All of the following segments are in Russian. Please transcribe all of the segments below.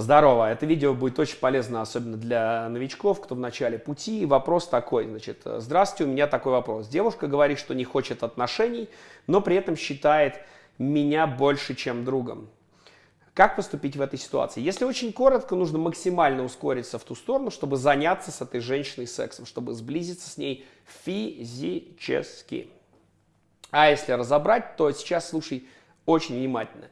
Здорово, это видео будет очень полезно, особенно для новичков, кто в начале пути. Вопрос такой, значит, здравствуйте, у меня такой вопрос. Девушка говорит, что не хочет отношений, но при этом считает меня больше, чем другом. Как поступить в этой ситуации? Если очень коротко, нужно максимально ускориться в ту сторону, чтобы заняться с этой женщиной сексом, чтобы сблизиться с ней физически. А если разобрать, то сейчас слушай очень внимательно.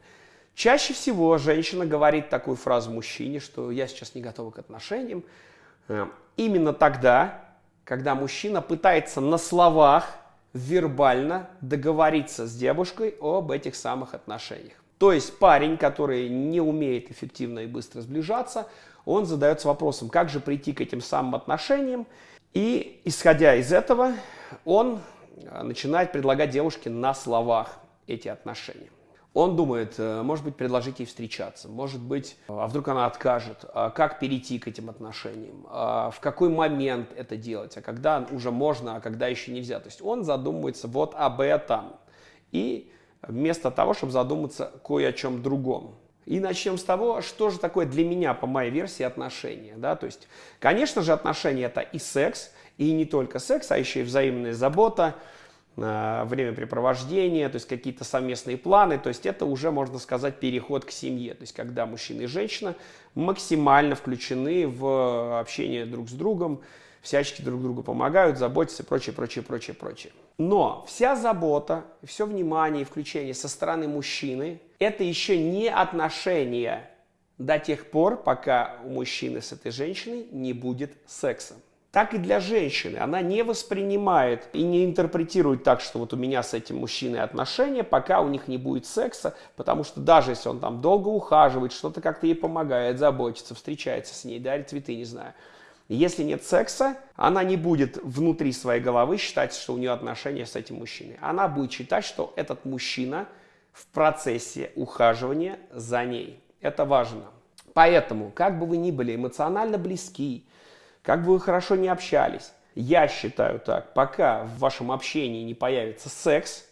Чаще всего женщина говорит такую фразу мужчине, что я сейчас не готова к отношениям. Э, именно тогда, когда мужчина пытается на словах вербально договориться с девушкой об этих самых отношениях. То есть парень, который не умеет эффективно и быстро сближаться, он задается вопросом, как же прийти к этим самым отношениям. И исходя из этого, он э, начинает предлагать девушке на словах эти отношения. Он думает, э, может быть, предложить ей встречаться, может быть, а вдруг она откажет, а как перейти к этим отношениям, а в какой момент это делать, а когда уже можно, а когда еще нельзя. То есть он задумывается вот об этом. И вместо того, чтобы задуматься кое о чем другом. И начнем с того, что же такое для меня, по моей версии, отношения. Да? То есть, конечно же, отношения это и секс, и не только секс, а еще и взаимная забота, Э, времяпрепровождение, то есть какие-то совместные планы, то есть это уже, можно сказать, переход к семье, то есть когда мужчина и женщина максимально включены в общение друг с другом, всячески друг другу помогают, заботятся и прочее, прочее, прочее, прочее. Но вся забота, все внимание и включение со стороны мужчины – это еще не отношения до тех пор, пока у мужчины с этой женщиной не будет секса так и для женщины. Она не воспринимает и не интерпретирует так, что вот у меня с этим мужчиной отношения, пока у них не будет секса, потому что даже если он там долго ухаживает, что-то как-то ей помогает, заботится, встречается с ней, дарит цветы, не знаю. Если нет секса, она не будет внутри своей головы считать, что у нее отношения с этим мужчиной. Она будет считать, что этот мужчина в процессе ухаживания за ней. Это важно. Поэтому, как бы вы ни были эмоционально близки, как бы вы хорошо не общались, я считаю так, пока в вашем общении не появится секс,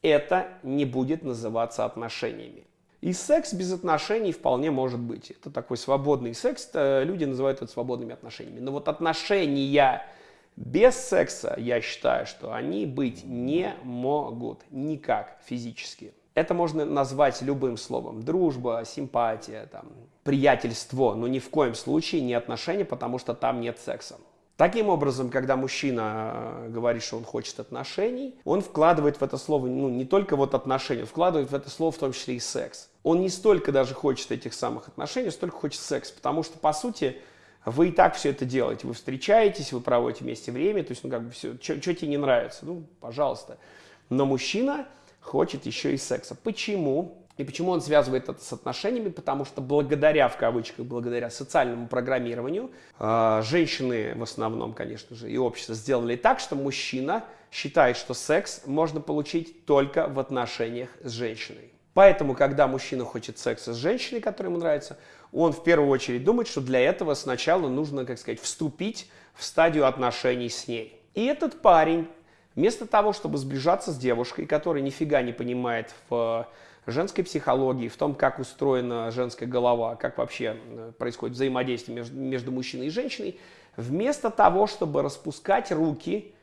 это не будет называться отношениями. И секс без отношений вполне может быть. Это такой свободный секс, люди называют это свободными отношениями. Но вот отношения без секса, я считаю, что они быть не могут никак физически. Это можно назвать любым словом. Дружба, симпатия, там, приятельство, но ни в коем случае не отношения, потому что там нет секса. Таким образом, когда мужчина э, говорит, что он хочет отношений, он вкладывает в это слово ну, не только вот отношения, вкладывает в это слово в том числе и секс. Он не столько даже хочет этих самых отношений, столько хочет секс, потому что, по сути, вы и так все это делаете. Вы встречаетесь, вы проводите вместе время, то есть, ну, как бы все, что тебе не нравится, ну, пожалуйста. Но мужчина хочет еще и секса. Почему? И почему он связывает это с отношениями? Потому что благодаря, в кавычках, благодаря социальному программированию, э, женщины в основном, конечно же, и общество сделали так, что мужчина считает, что секс можно получить только в отношениях с женщиной. Поэтому, когда мужчина хочет секса с женщиной, которая ему нравится, он в первую очередь думает, что для этого сначала нужно, как сказать, вступить в стадию отношений с ней. И этот парень Вместо того, чтобы сближаться с девушкой, которая нифига не понимает в женской психологии, в том, как устроена женская голова, как вообще э, происходит взаимодействие между, между мужчиной и женщиной, вместо того, чтобы распускать руки,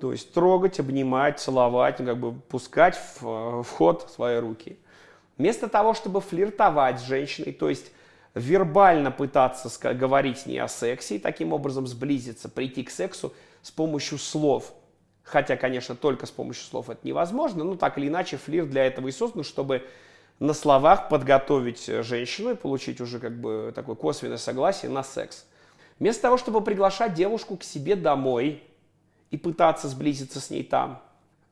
то есть трогать, обнимать, целовать, ну, как бы пускать в, в ход свои руки, вместо того, чтобы флиртовать с женщиной, то есть вербально пытаться говорить с ней о сексе и таким образом сблизиться, прийти к сексу с помощью слов – Хотя, конечно, только с помощью слов это невозможно, но так или иначе флирт для этого и создан, чтобы на словах подготовить женщину и получить уже как бы такое косвенное согласие на секс. Вместо того, чтобы приглашать девушку к себе домой и пытаться сблизиться с ней там,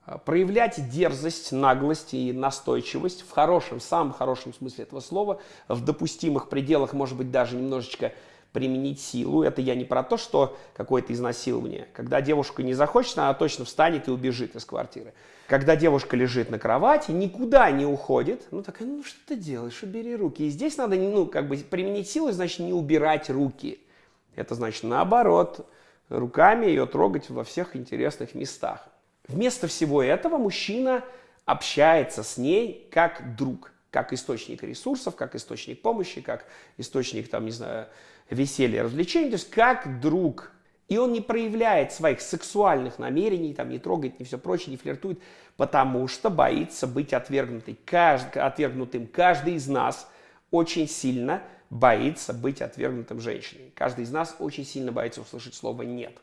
а, проявлять дерзость, наглость и настойчивость в хорошем, самом хорошем смысле этого слова, в допустимых пределах, может быть, даже немножечко применить силу. Это я не про то, что какое-то изнасилование. Когда девушка не захочет, она точно встанет и убежит из квартиры. Когда девушка лежит на кровати, никуда не уходит, ну такая, ну что ты делаешь, убери руки. И здесь надо, ну, как бы применить силу, значит, не убирать руки. Это значит, наоборот, руками ее трогать во всех интересных местах. Вместо всего этого мужчина общается с ней как друг. как источник ресурсов, как источник помощи, как источник, там, не знаю, веселья, развлечений, то есть как друг. И он не проявляет своих сексуальных намерений, там, не трогает, не все прочее, не флиртует, потому что боится быть отвергнутым. Кажд... отвергнутым. Каждый из нас очень сильно боится быть отвергнутым женщиной. Каждый из нас очень сильно боится услышать слово «нет».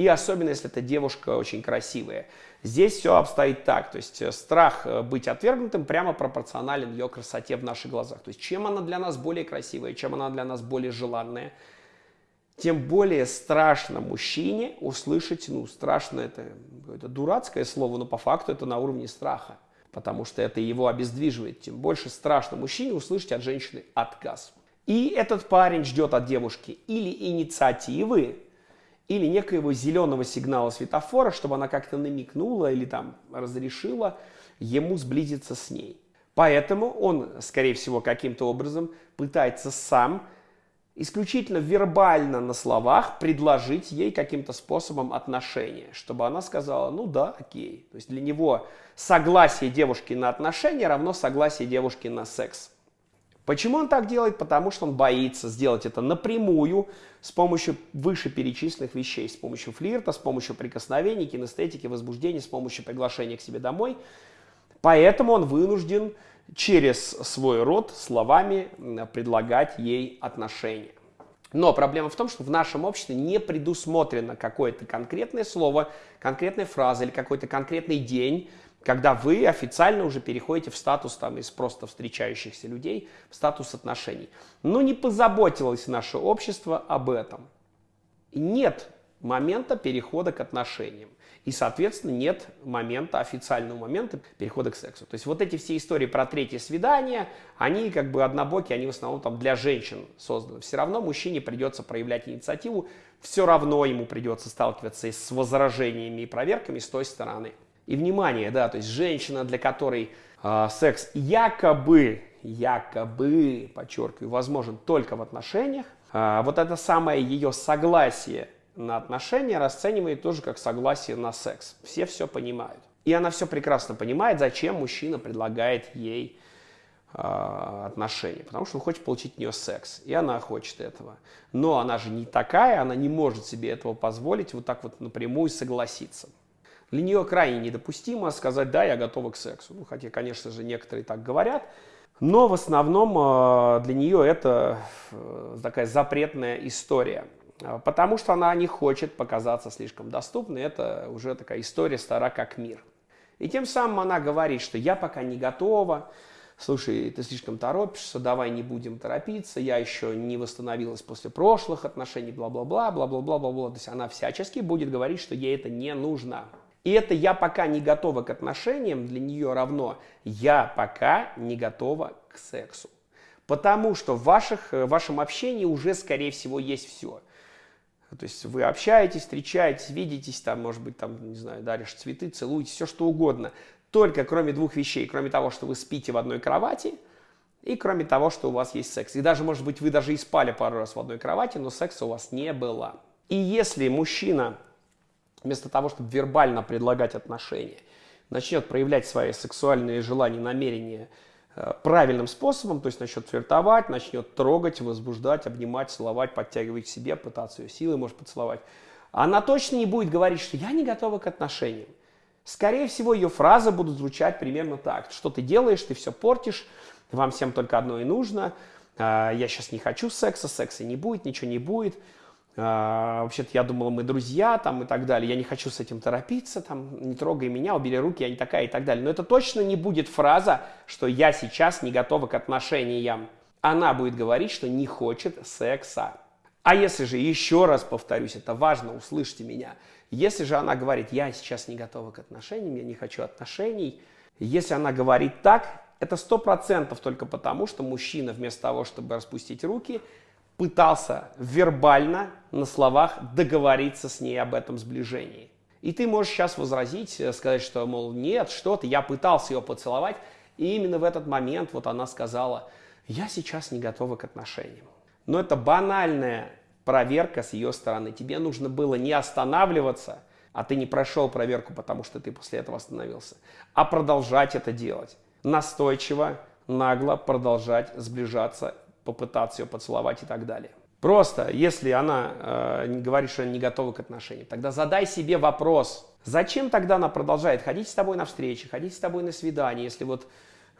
И особенно, если эта девушка очень красивая. Здесь все обстоит так, то есть э, страх э, быть отвергнутым прямо пропорционален ее красоте в наших глазах. То есть чем она для нас более красивая, чем она для нас более желанная, тем более страшно мужчине услышать, ну, страшно это, это дурацкое слово, но по факту это на уровне страха, потому что это его обездвиживает. Тем больше страшно мужчине услышать от женщины отказ. И этот парень ждет от девушки или инициативы, или некоего зеленого сигнала светофора, чтобы она как-то намекнула или там разрешила ему сблизиться с ней. Поэтому он, скорее всего, каким-то образом пытается сам исключительно вербально на словах предложить ей каким-то способом отношения, чтобы она сказала, ну да, окей. То есть для него согласие девушки на отношения равно согласие девушки на секс. Почему он так делает? Потому что он боится сделать это напрямую с помощью вышеперечисленных вещей, с помощью флирта, с помощью прикосновений, кинестетики, возбуждения, с помощью приглашения к себе домой. Поэтому он вынужден через свой род словами предлагать ей отношения. Но проблема в том, что в нашем обществе не предусмотрено какое-то конкретное слово, конкретная фраза или какой-то конкретный день, когда вы официально уже переходите в статус там, из просто встречающихся людей в статус отношений. Но не позаботилось наше общество об этом. Нет момента перехода к отношениям. И, соответственно, нет момента, официального момента перехода к сексу. То есть вот эти все истории про третье свидание, они как бы однобокие, они в основном там для женщин созданы. Все равно мужчине придется проявлять инициативу, все равно ему придется сталкиваться с возражениями и проверками с той стороны. И внимание, да, то есть женщина, для которой э, секс якобы, якобы, подчеркиваю, возможен только в отношениях, э, вот это самое ее согласие на отношения расценивает тоже как согласие на секс. Все все понимают. И она все прекрасно понимает, зачем мужчина предлагает ей э, отношения. Потому что он хочет получить от нее секс. И она хочет этого. Но она же не такая, она не может себе этого позволить вот так вот напрямую согласиться. Для нее крайне недопустимо сказать, да, я готова к сексу. Ну, хотя, конечно же, некоторые так говорят. Но в основном э, для нее это э, такая запретная история. Э, потому что она не хочет показаться слишком доступной. Это уже такая история стара как мир. И тем самым она говорит, что я пока не готова, слушай, ты слишком торопишься, давай не будем торопиться, я еще не восстановилась после прошлых отношений, бла-бла-бла, бла-бла-бла-бла. То есть она всячески будет говорить, что ей это не нужно. И это «я пока не готова к отношениям» для нее равно «я пока не готова к сексу». Потому что в, ваших, в вашем общении уже, скорее всего, есть все. То есть вы общаетесь, встречаетесь, видитесь, там, может быть, там, не знаю, даришь цветы, целуетесь, все что угодно. Только кроме двух вещей, кроме того, что вы спите в одной кровати, и кроме того, что у вас есть секс. И даже, может быть, вы даже и спали пару раз в одной кровати, но секса у вас не было. И если мужчина вместо того, чтобы вербально предлагать отношения, начнет проявлять свои сексуальные желания, намерения э, правильным способом, то есть начнет флиртовать, начнет трогать, возбуждать, обнимать, целовать, подтягивать к себе, пытаться ее силой, может, поцеловать, она точно не будет говорить, что я не готова к отношениям. Скорее всего, ее фразы будут звучать примерно так. Что ты делаешь, ты все портишь, вам всем только одно и нужно, «А, я сейчас не хочу секса, секса не будет, ничего не будет, а, вообще-то я думала, мы друзья там и так далее, я не хочу с этим торопиться, там, не трогай меня, убери руки, я не такая и так далее. Но это точно не будет фраза, что я сейчас не готова к отношениям. Она будет говорить, что не хочет секса. А если же, еще раз повторюсь, это важно, услышьте меня, если же она говорит, я сейчас не готова к отношениям, я не хочу отношений, если она говорит так, это сто процентов только потому, что мужчина вместо того, чтобы распустить руки, пытался вербально на словах договориться с ней об этом сближении. И ты можешь сейчас возразить, э, сказать, что, мол, нет, что ты, я пытался ее поцеловать, и именно в этот момент вот она сказала, я сейчас не готова к отношениям. Но это банальная проверка с ее стороны. Тебе нужно было не останавливаться, а ты не прошел проверку, потому что ты после этого остановился, а продолжать это делать. Настойчиво, нагло продолжать сближаться, попытаться ее поцеловать и так далее. Просто, если она э, говорит, что она не готова к отношениям, тогда задай себе вопрос, зачем тогда она продолжает ходить с тобой на встречи, ходить с тобой на свидание, если вот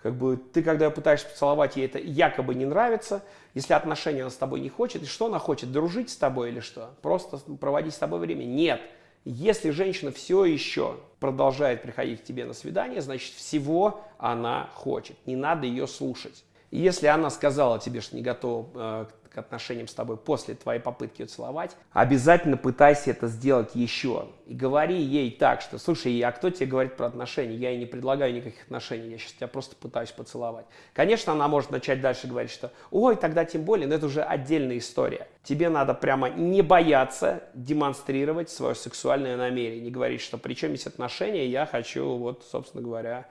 как бы ты, когда пытаешься поцеловать, ей это якобы не нравится, если отношения она с тобой не хочет, и что она хочет, дружить с тобой или что? Просто проводить с тобой время? Нет. Если женщина все еще продолжает приходить к тебе на свидание, значит всего она хочет. Не надо ее слушать. И если она сказала тебе, что не готова э, к отношениям с тобой после твоей попытки ее целовать, обязательно пытайся это сделать еще. И говори ей так, что, слушай, а кто тебе говорит про отношения? Я ей не предлагаю никаких отношений, я сейчас тебя просто пытаюсь поцеловать. Конечно, она может начать дальше говорить, что, ой, тогда тем более, но это уже отдельная история. Тебе надо прямо не бояться демонстрировать свое сексуальное намерение, не говорить, что при чем есть отношения, я хочу, вот, собственно говоря,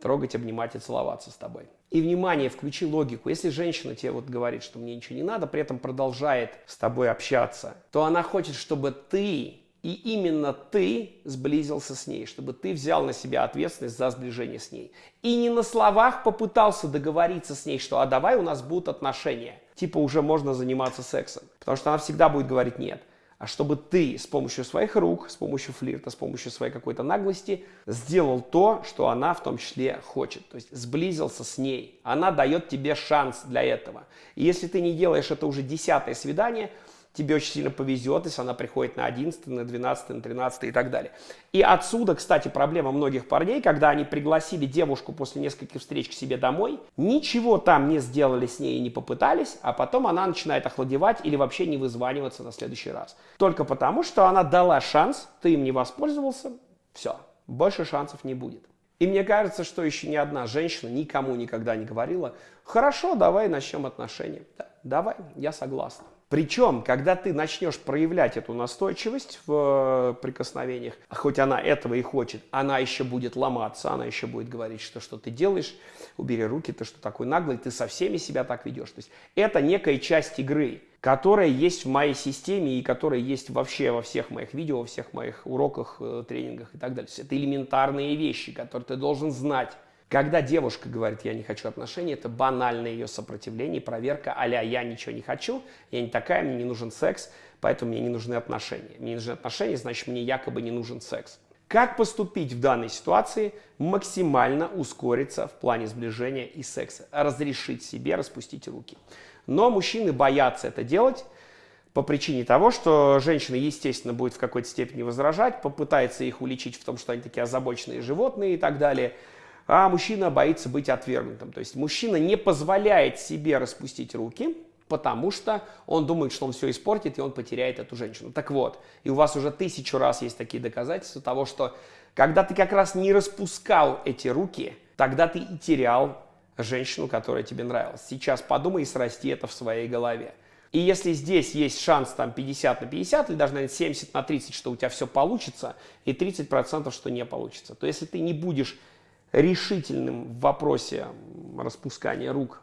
трогать, обнимать и целоваться с тобой. И, внимание, включи логику. Если женщина тебе вот говорит, что мне ничего не надо, при этом продолжает с тобой общаться, то она хочет, чтобы ты и именно ты сблизился с ней, чтобы ты взял на себя ответственность за сближение с ней. И не на словах попытался договориться с ней, что а давай у нас будут отношения. Типа уже можно заниматься сексом. Потому что она всегда будет говорить нет а чтобы ты с помощью своих рук, с помощью флирта, с помощью своей какой-то наглости сделал то, что она в том числе хочет. То есть сблизился с ней. Она дает тебе шанс для этого. И если ты не делаешь это уже десятое свидание – тебе очень сильно повезет, если она приходит на 11, на 12, на 13 и так далее. И отсюда, кстати, проблема многих парней, когда они пригласили девушку после нескольких встреч к себе домой, ничего там не сделали с ней и не попытались, а потом она начинает охладевать или вообще не вызваниваться на следующий раз. Только потому, что она дала шанс, ты им не воспользовался, все, больше шансов не будет. И мне кажется, что еще ни одна женщина никому никогда не говорила, хорошо, давай начнем отношения. Да, давай, я согласна. Причем, когда ты начнешь проявлять эту настойчивость в э, прикосновениях, хоть она этого и хочет, она еще будет ломаться, она еще будет говорить, что что ты делаешь, убери руки, ты что такой наглый, ты со всеми себя так ведешь. То есть это некая часть игры, которая есть в моей системе и которая есть вообще во всех моих видео, во всех моих уроках, э, тренингах и так далее. это элементарные вещи, которые ты должен знать. Когда девушка говорит, я не хочу отношений, это банальное ее сопротивление, проверка а я ничего не хочу, я не такая, мне не нужен секс, поэтому мне не нужны отношения. Мне не нужны отношения, значит мне якобы не нужен секс. Как поступить в данной ситуации? Максимально ускориться в плане сближения и секса. Разрешить себе распустить руки. Но мужчины боятся это делать по причине того, что женщина, естественно, будет в какой-то степени возражать, попытается их уличить в том, что они такие озабоченные животные и так далее – а мужчина боится быть отвергнутым. То есть мужчина не позволяет себе распустить руки, потому что он думает, что он все испортит, и он потеряет эту женщину. Так вот, и у вас уже тысячу раз есть такие доказательства того, что когда ты как раз не распускал эти руки, тогда ты и терял женщину, которая тебе нравилась. Сейчас подумай и срасти это в своей голове. И если здесь есть шанс там 50 на 50, или даже, наверное, 70 на 30, что у тебя все получится, и 30%, что не получится, то если ты не будешь решительным в вопросе распускания рук,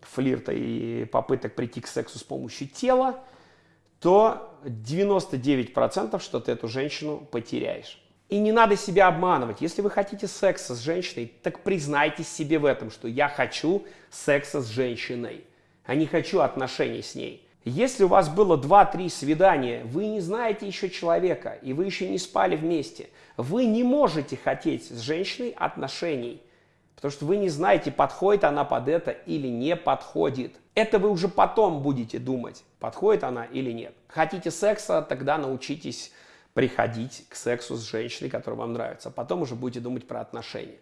флирта и попыток прийти к сексу с помощью тела, то 99% что ты эту женщину потеряешь. И не надо себя обманывать. Если вы хотите секса с женщиной, так признайтесь себе в этом, что я хочу секса с женщиной, а не хочу отношений с ней. Если у вас было 2-3 свидания, вы не знаете еще человека, и вы еще не спали вместе, вы не можете хотеть с женщиной отношений, потому что вы не знаете, подходит она под это или не подходит. Это вы уже потом будете думать, подходит она или нет. Хотите секса, тогда научитесь приходить к сексу с женщиной, которая вам нравится. Потом уже будете думать про отношения.